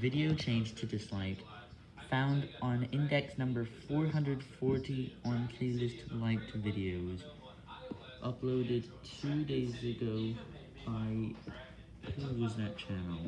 Video changed to dislike. Found on index number 440 on playlist liked videos. Uploaded two days ago by... Who was that channel?